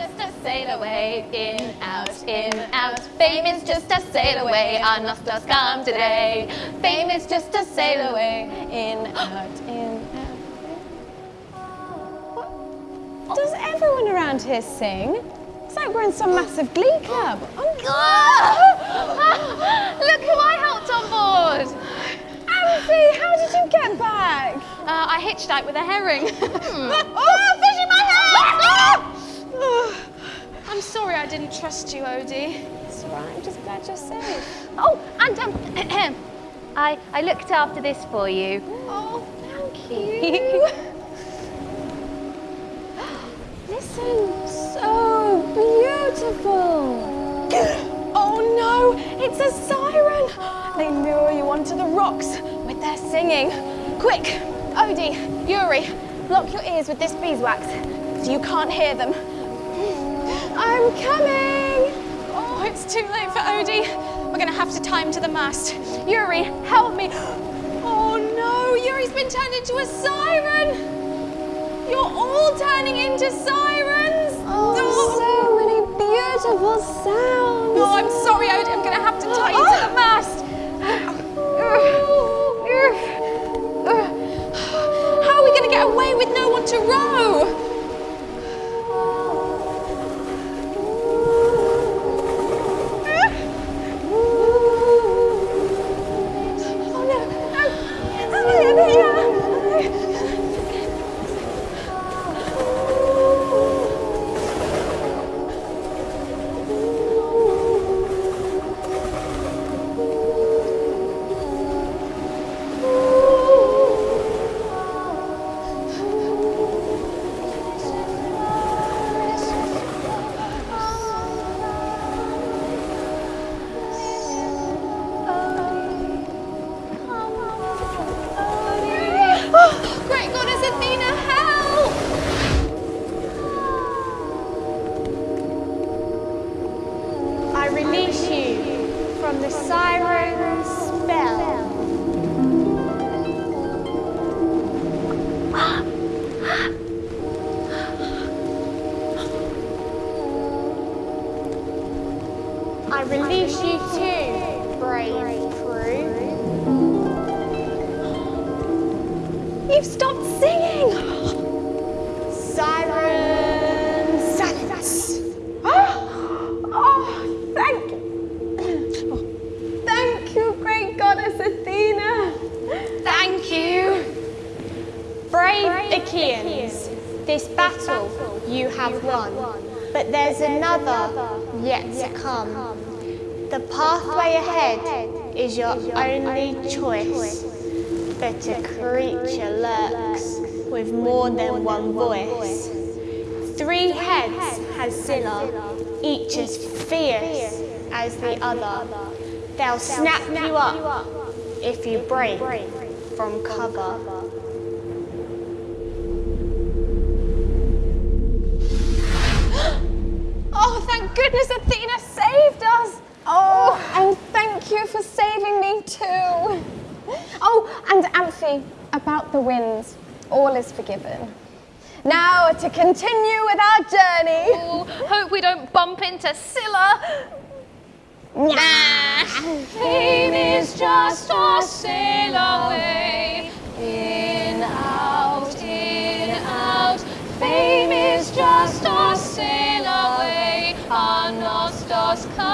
just a sail away, in, out, in, out. Fame is just a sail away, our nostos come today. Fame is just a sail away, in, out, in, out. Does everyone around here sing? It's like we're in some massive glee club. Oh, God! Look who I helped on board. Amphi, how did you get back? Uh, I hitched out with a herring. oh, didn't trust you, Odie. It's all right, I'm just glad you're safe. oh, and um, I, I looked after this for you. Oh, thank you. Listen, so beautiful. Oh no, it's a siren. They lure you onto the rocks with their singing. Quick, Odie, Yuri, block your ears with this beeswax so you can't hear them. I'm coming. Oh, it's too late for Odie. We're gonna have to tie him to the mast. Yuri, help me. Oh no, Yuri's been turned into a siren. You're all turning into sirens. Oh, so many beautiful sounds. Oh, I'm sorry, Odie. I'm gonna have to tie you to the mast. How are we gonna get away with no one to row? Release you from the siren spell. I release you too, brave crew. You've stopped singing. Achaeans, this battle you have won, but there's another yet to come. The pathway ahead is your only choice, but a creature lurks with more than one voice. Three heads has Scylla, each as fierce as the other. They'll snap you up if you break from cover. Goodness Athena saved us. Oh, and thank you for saving me too. Oh, and Amphi, about the winds, all is forgiven. Now to continue with our journey. Oh, hope we don't bump into Scylla. Nah. Fame is just a sail away. Costco.